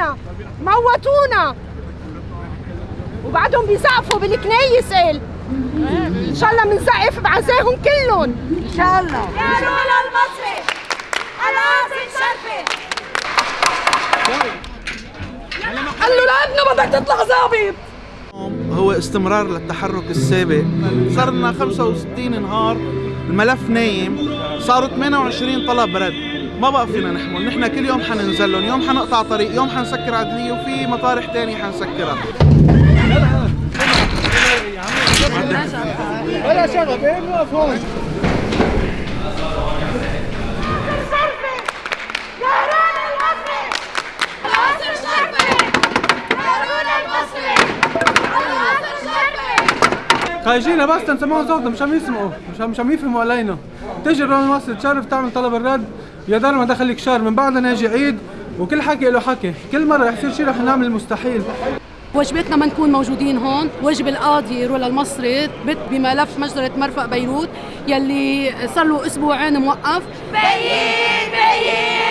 قتلونا موتونا. وبعدهم بيزقفوا بالكنايس قال إن شاء الله بنزقف بعزاهم كلهم. إن شاء الله. يا رولا المصري. العاصي شرفي قال له لابنه بدك تطلع ظابط هو استمرار للتحرك السابق. صار لنا 65 نهار الملف نايم صاروا 28 طلب رد. ما بقى فينا نحمل. نحن كل يوم حننزل لهم يوم حنقطع طريق يوم حنسكر عدلية وفي مطارح تانية حنسكرها. ولا شغب إيه نوقف هون المصري المصري بس تنسمعوا صوتهم مش عم يسمعوا مش عم يفهموا علينا. تيجي الرون مصر تشرف تعمل طلب الرد. يا دار ما دخلك شهر من بعدها ناجي عيد وكل حكي له حكي. كل مرة رح يصير شيء رح نعمل المستحيل واجبتنا ما نكون موجودين هون. واجب القاضي رولا المصري بت بملف مجزرة مرفق بيروت يلي صار له أسبوعين موقف. بيين بيين!